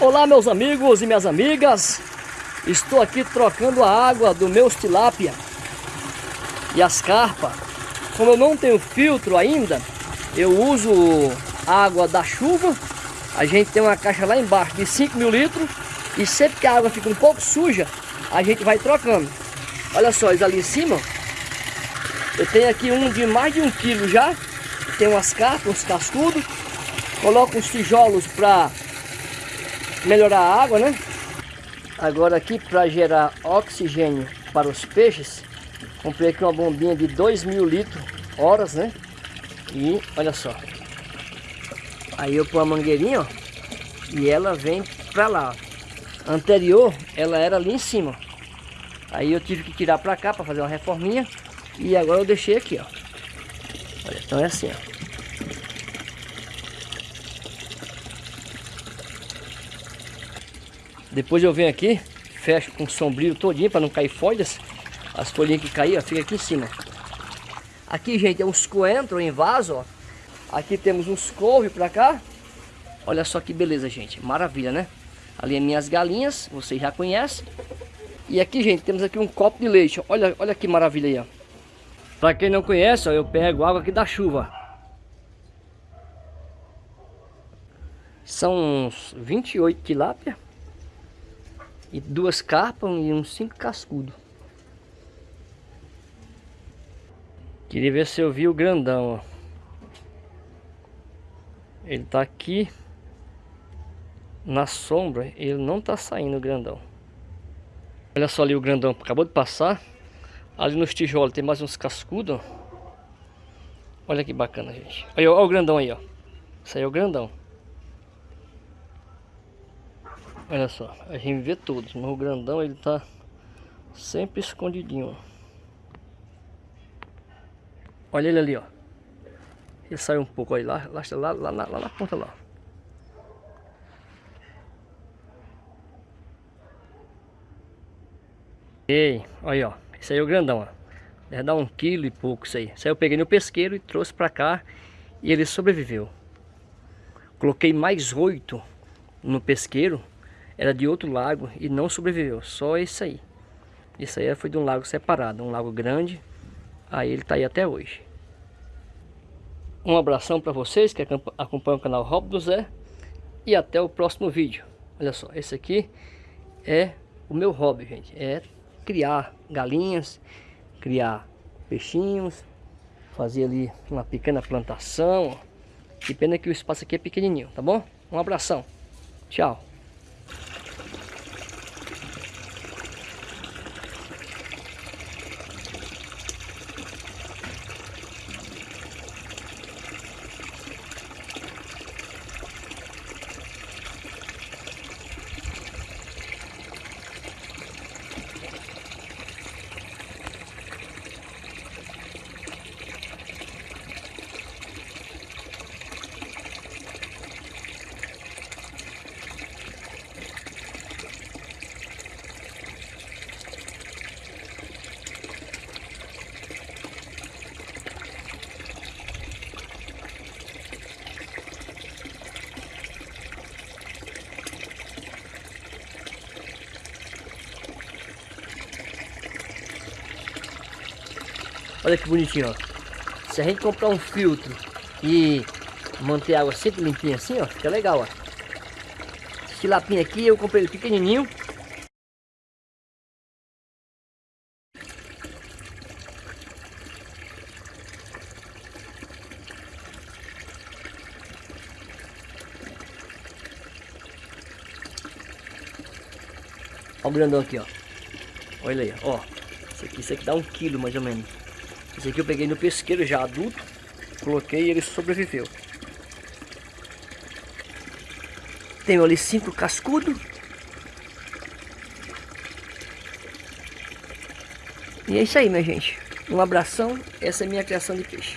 Olá meus amigos e minhas amigas. Estou aqui trocando a água do meu tilápia E as carpas Como eu não tenho filtro ainda Eu uso água da chuva. A gente tem uma caixa lá embaixo de 5 mil litros E sempre que a água fica um pouco suja A gente vai trocando. Olha só, eles ali em cima Eu tenho aqui um de mais de um quilo já. Tem umas carpas, uns cascudos. Coloco uns tijolos para melhorar a água, né? Agora aqui para gerar oxigênio para os peixes, comprei aqui uma bombinha de 2 mil litros horas, né? E olha só. Aí eu ponho a mangueirinha, ó, e ela vem para lá. Anterior, ela era ali em cima. Aí eu tive que tirar para cá para fazer uma reforminha e agora eu deixei aqui, ó. Olha, então é assim, ó. Depois eu venho aqui, fecho com sombrio todinho para não cair folhas. As folhinhas que caíram fica aqui em cima. Aqui, gente, é uns coentros em vaso, ó. Aqui temos uns couve para cá. Olha só que beleza, gente. Maravilha, né? Ali é minhas galinhas, vocês já conhecem. E aqui, gente, temos aqui um copo de leite. Olha, olha que maravilha aí, ó. Para quem não conhece, ó, eu pego água aqui da chuva. São uns 28 tilápia e duas carpas e uns cinco cascudos. Queria ver se eu vi o grandão, ó. Ele tá aqui na sombra, ele não tá saindo o grandão. Olha só ali o grandão, acabou de passar. Ali nos tijolos tem mais uns cascudos, Olha que bacana, gente. Olha, olha o grandão aí, ó. Isso aí é o grandão. Olha só, a gente vê todos, mas o grandão ele tá sempre escondidinho. Olha ele ali, ó. Ele saiu um pouco aí lá, lá, lá, lá, lá, lá na ponta lá. Ei, olha ó, esse aí é o grandão, ó. Deve dar um quilo e pouco isso aí. Isso aí eu peguei no pesqueiro e trouxe pra cá e ele sobreviveu. Coloquei mais oito no pesqueiro era de outro lago e não sobreviveu, só esse aí. Isso aí foi de um lago separado, um lago grande, aí ele está aí até hoje. Um abração para vocês que acompanham o canal Rob do Zé e até o próximo vídeo. Olha só, esse aqui é o meu hobby, gente, é criar galinhas, criar peixinhos, fazer ali uma pequena plantação. Que pena que o espaço aqui é pequenininho, tá bom? Um abração. Tchau. Olha que bonitinho, ó. Se a gente comprar um filtro e manter a água sempre limpinha assim, ó, fica legal, ó. Esse lapinho aqui, eu comprei ele pequenininho. Olha o grandão aqui, ó. Olha aí, ó. Isso aqui, isso aqui dá um quilo mais ou menos. Esse aqui eu peguei no pesqueiro já adulto, coloquei e ele sobreviveu. Tenho ali cinco cascudos. E é isso aí, minha gente. Um abração. Essa é a minha criação de peixe.